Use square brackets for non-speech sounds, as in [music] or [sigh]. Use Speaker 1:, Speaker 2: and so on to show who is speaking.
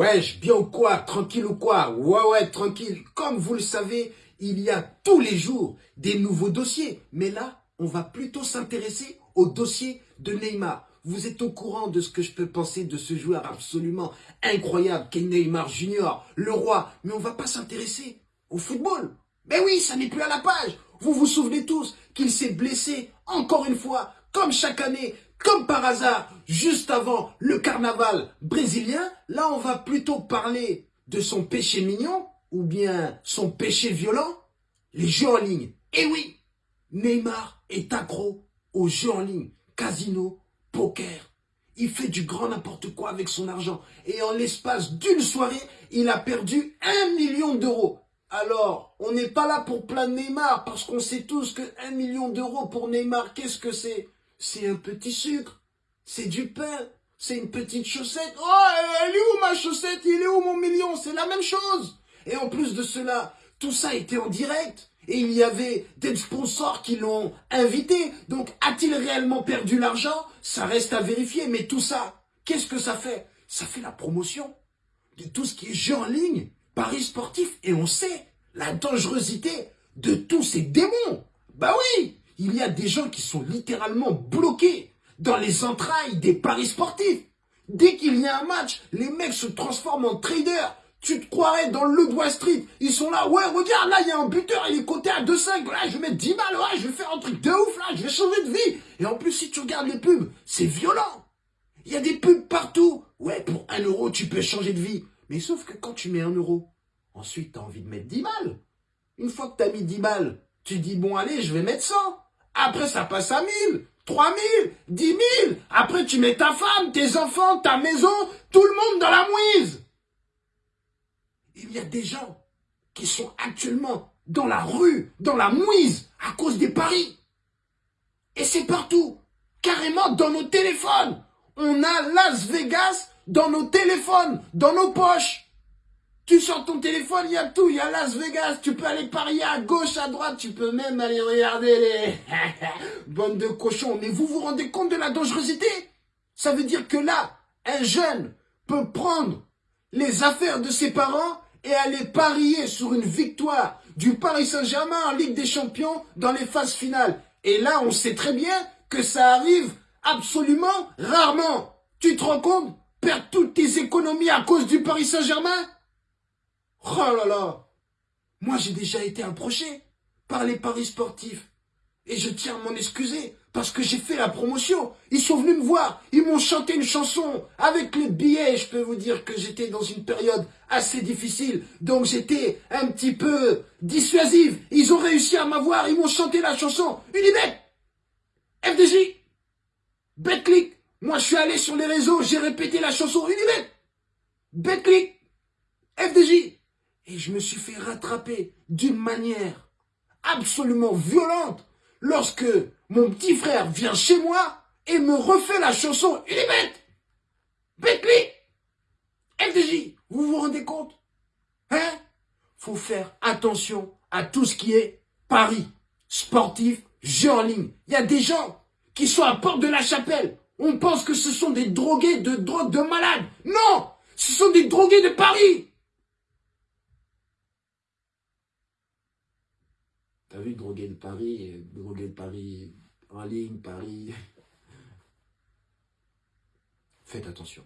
Speaker 1: Wesh, bien ou quoi Tranquille ou quoi? Ouais, ouais, tranquille. Comme vous le savez, il y a tous les jours des nouveaux dossiers. Mais là, on va plutôt s'intéresser au dossier de Neymar. Vous êtes au courant de ce que je peux penser de ce joueur absolument incroyable qu'est Neymar Junior, le roi. Mais on va pas s'intéresser au football. Mais oui, ça n'est plus à la page. Vous vous souvenez tous qu'il s'est blessé encore une fois, comme chaque année, comme par hasard, juste avant le carnaval brésilien, là on va plutôt parler de son péché mignon ou bien son péché violent, les jeux en ligne. Et oui, Neymar est accro aux jeux en ligne, casino, poker. Il fait du grand n'importe quoi avec son argent. Et en l'espace d'une soirée, il a perdu un million d'euros. Alors, on n'est pas là pour plaindre Neymar, parce qu'on sait tous que un million d'euros pour Neymar, qu'est-ce que c'est? C'est un petit sucre, c'est du pain, c'est une petite chaussette. Oh, elle est où ma chaussette? Il est où mon million? C'est la même chose. Et en plus de cela, tout ça était en direct. Et il y avait des sponsors qui l'ont invité. Donc, a-t-il réellement perdu l'argent? Ça reste à vérifier. Mais tout ça, qu'est-ce que ça fait? Ça fait la promotion de tout ce qui est jeu en ligne, paris sportif. Et on sait la dangerosité de tous ces démons. Bah oui il y a des gens qui sont littéralement bloqués dans les entrailles des paris sportifs. Dès qu'il y a un match, les mecs se transforment en traders. Tu te croirais dans le Wall Street. Ils sont là, ouais, regarde, là, il y a un buteur, il est coté à 2,5. Là, je vais mettre 10 balles, ouais, je vais faire un truc de ouf, là, je vais changer de vie. Et en plus, si tu regardes les pubs, c'est violent. Il y a des pubs partout. Ouais, pour 1 euro, tu peux changer de vie. Mais sauf que quand tu mets 1 euro, ensuite, tu as envie de mettre 10 balles. Une fois que tu as mis 10 balles, tu dis, bon, allez, je vais mettre 100. Après, ça passe à 1000, 3000, 10 000. Après, tu mets ta femme, tes enfants, ta maison, tout le monde dans la mouise. Il y a des gens qui sont actuellement dans la rue, dans la mouise, à cause des paris. Et c'est partout, carrément dans nos téléphones. On a Las Vegas dans nos téléphones, dans nos poches. Tu sors ton téléphone, il y a tout, il y a Las Vegas, tu peux aller parier à gauche, à droite, tu peux même aller regarder les [laughs] bonnes de cochons. Mais vous vous rendez compte de la dangerosité? Ça veut dire que là, un jeune peut prendre les affaires de ses parents et aller parier sur une victoire du Paris Saint-Germain en Ligue des Champions dans les phases finales. Et là, on sait très bien que ça arrive absolument rarement. Tu te rends compte? Perdre toutes tes économies à cause du Paris Saint-Germain? Oh là là Moi, j'ai déjà été approché par les paris sportifs. Et je tiens à m'en excuser parce que j'ai fait la promotion. Ils sont venus me voir, ils m'ont chanté une chanson avec les billets. Je peux vous dire que j'étais dans une période assez difficile, donc j'étais un petit peu dissuasive. Ils ont réussi à m'avoir, ils m'ont chanté la chanson Unibet, FDJ, Betclick. Moi, je suis allé sur les réseaux, j'ai répété la chanson Unibet, Betclick, FDJ. Et je me suis fait rattraper d'une manière absolument violente lorsque mon petit frère vient chez moi et me refait la chanson. Il est bête Bentley FDJ Vous vous rendez compte? Hein? Faut faire attention à tout ce qui est paris, sportif, jeu en ligne. Il y a des gens qui sont à porte de la chapelle. On pense que ce sont des drogués de drogue de malades. Non Ce sont des drogués de Paris T'as vu droguer de Paris, droguer de Paris en ligne, Paris. [laughs] Faites attention.